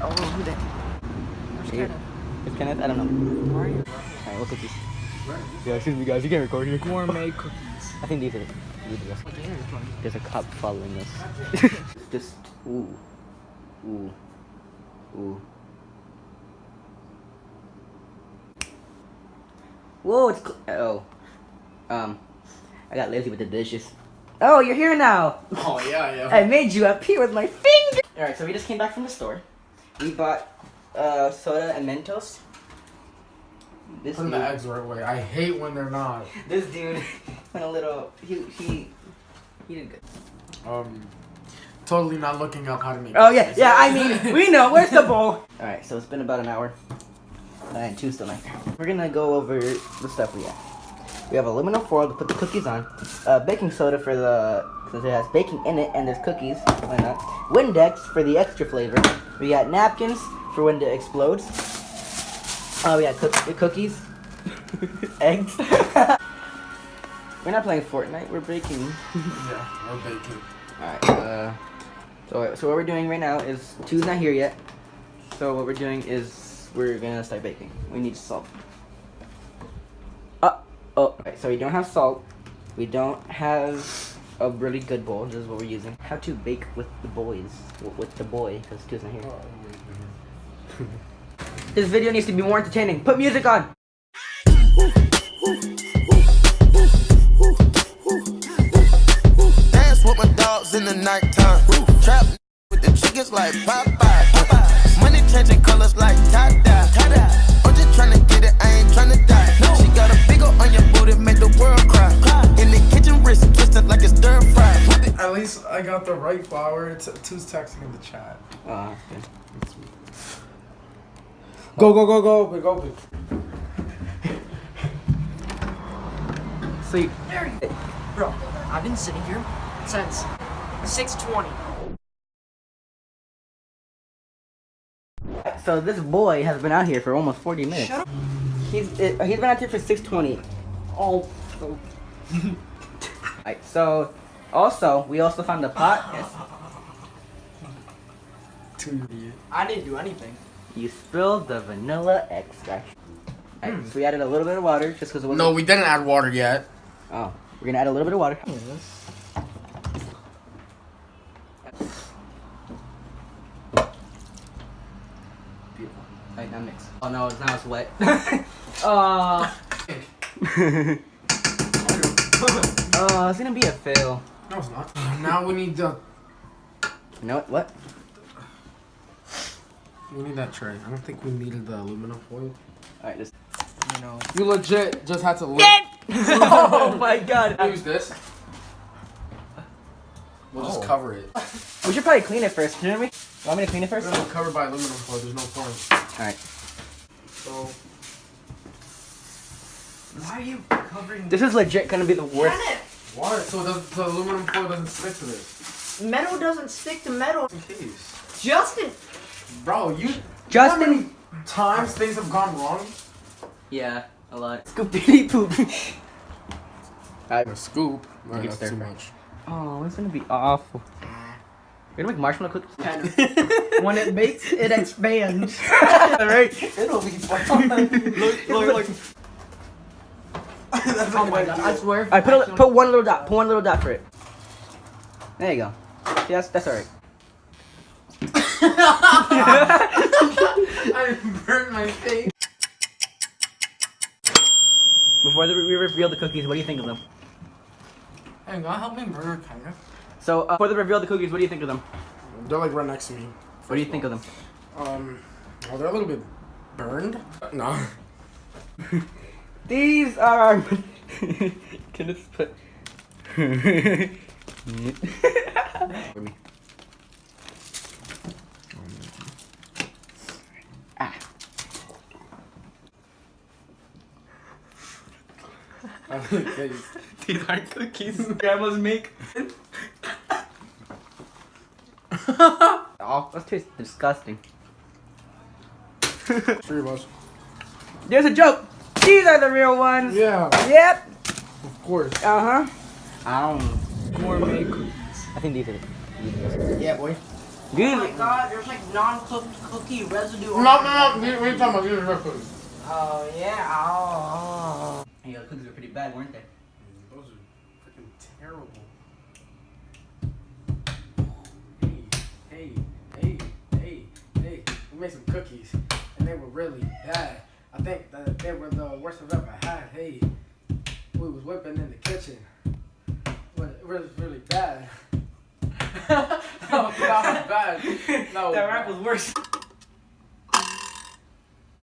Oh, who that? Where's Here. Kenneth? It's Kenneth? I don't know. Where are you? Alright, what cookies? Yeah, excuse me guys, you can't record here. Gourmet cookies. I think these are these are the hell is? There's a cop following us. Just ooh, ooh, ooh. Whoa! It's cl- oh, um, I got lazy with the dishes. Oh, you're here now. Oh yeah, yeah. I made you appear with my finger. All right, so we just came back from the store. We bought uh, soda and Mentos. This Putting the eggs right way. I hate when they're not. this dude went a little. He he he did good. Um, totally not looking up how to make. Oh yeah, yeah. I mean, we know. Where's the bowl? All right, so it's been about an hour, and two still here. We're gonna go over the stuff we have. We have aluminum foil to put the cookies on, uh, baking soda for the since it has baking in it and there's cookies. Why not? Windex for the extra flavor. We got napkins for when it explodes. Oh, we got cook- cookies, eggs. we're not playing Fortnite. We're baking. yeah, we're baking. Alright, uh, so, so what we're doing right now is, two's not here yet, so what we're doing is, we're gonna start baking. We need salt. Oh, right, so we don't have salt, we don't have a really good bowl, this is what we're using. How to bake with the boys, with the boy, because two's not here. This video needs to be more entertaining, put music on! Dance with my dogs in the nighttime. Trap with the chickens like Popeye. Money changing colors like tie-dye. I'm just tryna get it, I ain't tryna die. I got the right flour. T- two's texting in the chat. Oh, okay. That's sweet. Go go go go open go open. Sleep. Bro, I've been sitting here since 620. So this boy has been out here for almost 40 minutes. Shut up. He's uh, he's been out here for 620. Oh, oh. Alright, so also we also found a pot. Yes. I didn't do anything. You spilled the vanilla extract. Alright, so we added a little bit of water just because it wasn't. No, we didn't add water yet. Oh, we're gonna add a little bit of water. Beautiful. Alright, now mix. Oh no, now it's wet. Uh, oh, it's gonna be a fail. No, it's not. Now we need the You know what? What? we need that tray. I don't think we needed the aluminum foil. Alright, just. you know. You legit just had to look. oh my god. Use this. We'll just Oh. cover it. We should probably clean it first, shouldn't we? Want me to clean it first? gonna be covered by aluminum foil. There's no point. Alright. So Why are you covering This is legit gonna be the worst. What? So the, the aluminum foil doesn't stick to this. Metal doesn't stick to metal. In case. Justin! Bro, you Justin! times things have gone wrong. Yeah, a lot. Scoopity poop. A scoop. You No, can that's too much. Oh, it's gonna be awful. Ah. We're gonna make marshmallow cookies. when it bakes, it expands. Alright. It'll be fun. look, look, look. Oh my god, I swear. Alright, put, a, put one little dot. Put one little dot for it. There you go. See, that's, that's alright. I burned my face. Before the, we reveal the cookies, what do you think of them? Hey, God, help me burn kind of. So, uh, before the reveal of the cookies, what do you think of them? They're like right next to me. What do you think of them? Um, oh, they're a little bit burned. No. These are. Can this put? For me. Ah. These aren't cookies grandmas make. oh, that tastes disgusting. Three of us. There's a joke. These are the real ones. Yeah, Yep. of course. Uh huh. Um, Gourmet cookies. I think these are. The, Yeah, boy. Oh my god, there's like non-cooked cookie residue. No, no, no. We, we talking about these real quick. Oh yeah. Oh. Yeah, the cookies were pretty bad, weren't they? Those are freaking terrible. Hey, hey, hey, hey, hey. We made some cookies, and they were really bad. I think that they were the worst I've ever had. Hey, we was whipping in the kitchen. But it was really bad. no, that was bad. No, That rap was worse.